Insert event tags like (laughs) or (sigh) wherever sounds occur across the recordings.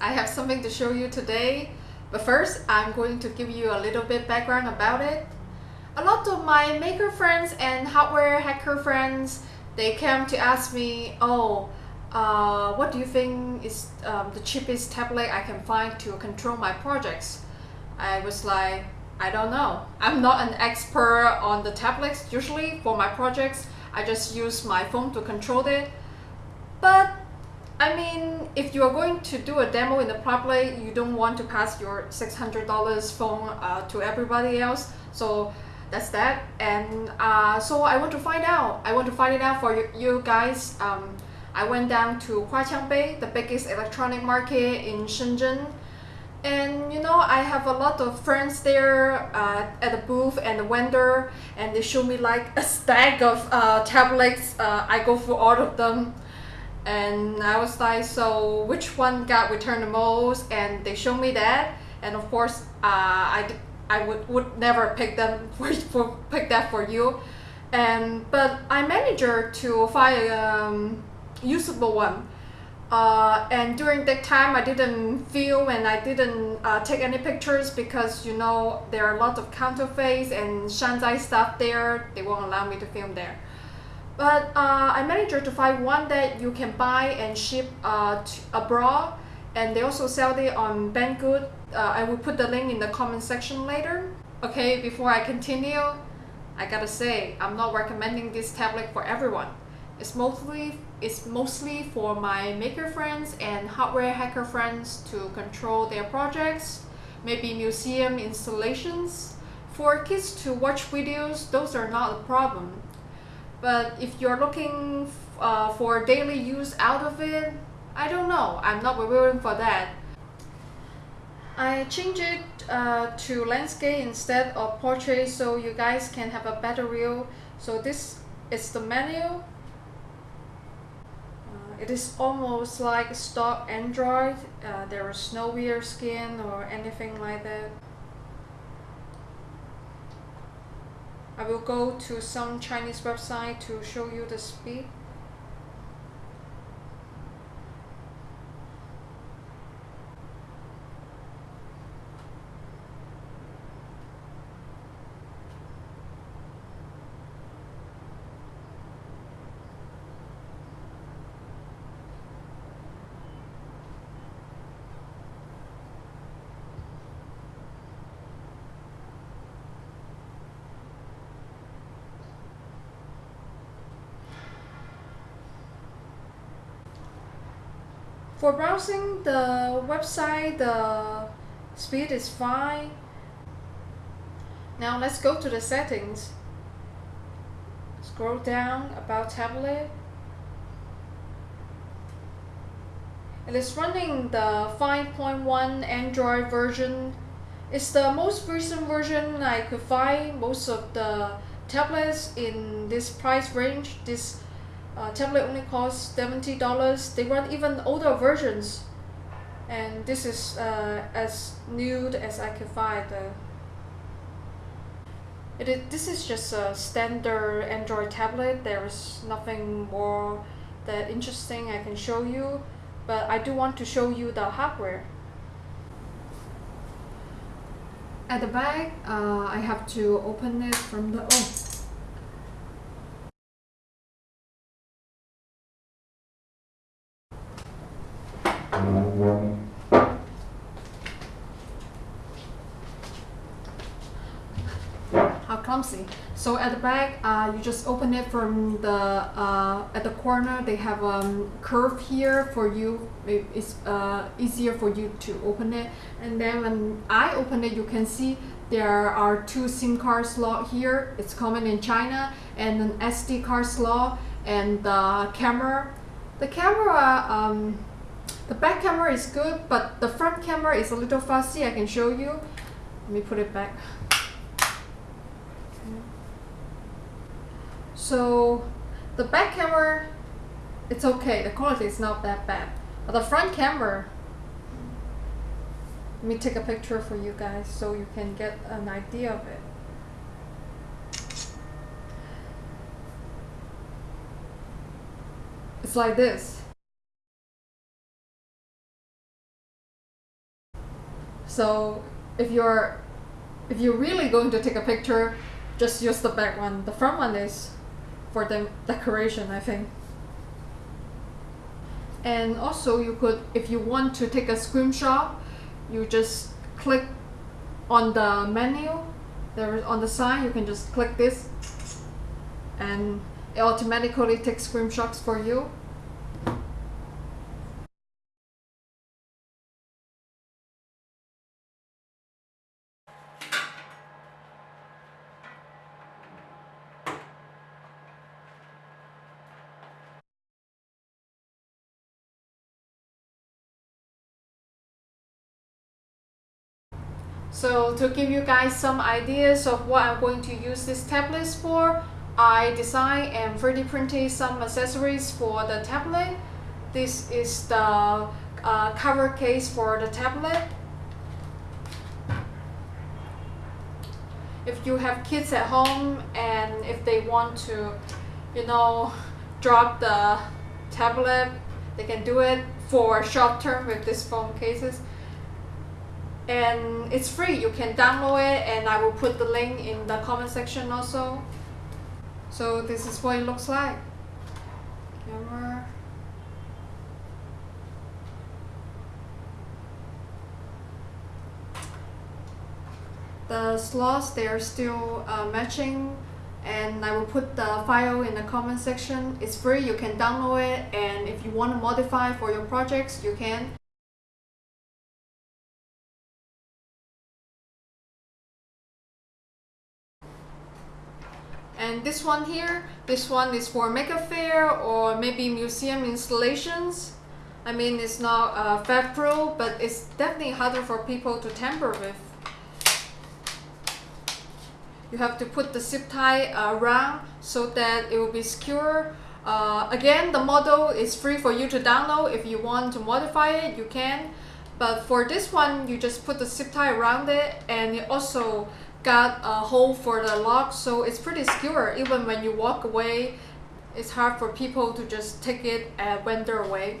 I have something to show you today. But first, I'm going to give you a little bit background about it. A lot of my maker friends and hardware hacker friends, they came to ask me, oh, uh, what do you think is um, the cheapest tablet I can find to control my projects? I was like, I don't know. I'm not an expert on the tablets. Usually for my projects, I just use my phone to control it. But I mean, if you are going to do a demo in the public, you don't want to pass your $600 phone uh, to everybody else. So that's that. And uh, so I want to find out. I want to find it out for you, guys. Um, I went down to Huaqiangbei, the biggest electronic market in Shenzhen. And you know, I have a lot of friends there uh, at the booth and the vendor, and they show me like a stack of uh, tablets. Uh, I go through all of them and I was like so which one got returned the most? And they showed me that. And of course uh, I, I would, would never pick them (laughs) for, for pick that for you. And but I managed to find a um, usable one. Uh, and during that time I didn't film and I didn't uh, take any pictures because you know there are a lot of counterfeits and Shanzhai stuff there. They won't allow me to film there but uh, I managed to find one that you can buy and ship uh, abroad and they also sell it on Banggood. Uh, I will put the link in the comment section later. Okay, before I continue, I gotta say, I'm not recommending this tablet for everyone. It's mostly, it's mostly for my maker friends and hardware hacker friends to control their projects, maybe museum installations. For kids to watch videos, those are not a problem. But if you're looking uh, for daily use out of it, I don't know. I'm not willing for that. I changed it uh, to landscape instead of portrait so you guys can have a better view. So this is the menu. Uh, it is almost like stock Android. Uh, there is no weird skin or anything like that. I will go to some Chinese website to show you the speed. For browsing the website, the speed is fine. Now let's go to the settings. Scroll down about tablet. It is running the 5.1 Android version. It's the most recent version I could find. Most of the tablets in this price range, this uh, tablet only costs $70 they run even older versions. And this is uh, as new as I can find uh, it is, this is just a standard Android tablet. There is nothing more that interesting I can show you but I do want to show you the hardware. At the back uh, I have to open it from the oh so at the back uh, you just open it from the uh, at the corner. They have a um, curve here for you. It's uh, easier for you to open it. And then when I open it you can see there are two SIM card slot here. It's common in China and an SD card slot and the camera. The camera um, the back camera is good but the front camera is a little fussy. I can show you. Let me put it back So the back camera, it's okay. The quality is not that bad. But the front camera, let me take a picture for you guys so you can get an idea of it. It's like this. So if you're if you're really going to take a picture, just use the back one. The front one is for the decoration, I think. And also you could, if you want to take a screenshot, you just click on the menu there on the side you can just click this and it automatically takes screenshots for you So to give you guys some ideas of what I'm going to use this tablet for, I designed and 3D printed some accessories for the tablet. This is the uh, cover case for the tablet. If you have kids at home and if they want to, you know, drop the tablet, they can do it for short term with these phone cases and it's free you can download it and I will put the link in the comment section also. So this is what it looks like. Camera. The slots they are still uh, matching and I will put the file in the comment section. It's free you can download it and if you want to modify for your projects you can and this one here this one is for Maker Faire or maybe museum installations. I mean it's not uh, Pro but it's definitely harder for people to tamper with. You have to put the zip tie around so that it will be secure. Uh, again the model is free for you to download. If you want to modify it you can. But for this one you just put the zip tie around it and it also got a hole for the lock so it's pretty secure. Even when you walk away it's hard for people to just take it and wander away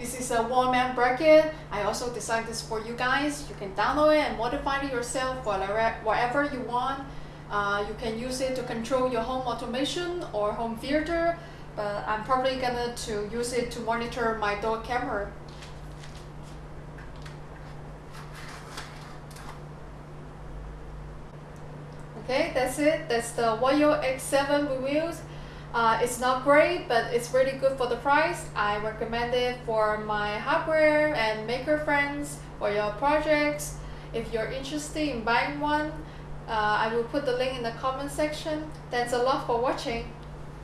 This is a mount bracket. I also designed this for you guys. You can download it and modify it yourself whatever you want. Uh, you can use it to control your home automation or home theater, but I'm probably gonna to use it to monitor my dog camera. Okay, that's it. That's the Wayo X7 reviews. Uh, it's not great, but it's really good for the price. I recommend it for my hardware and maker friends for your projects. If you're interested in buying one, uh, I will put the link in the comment section. Thanks a lot for watching.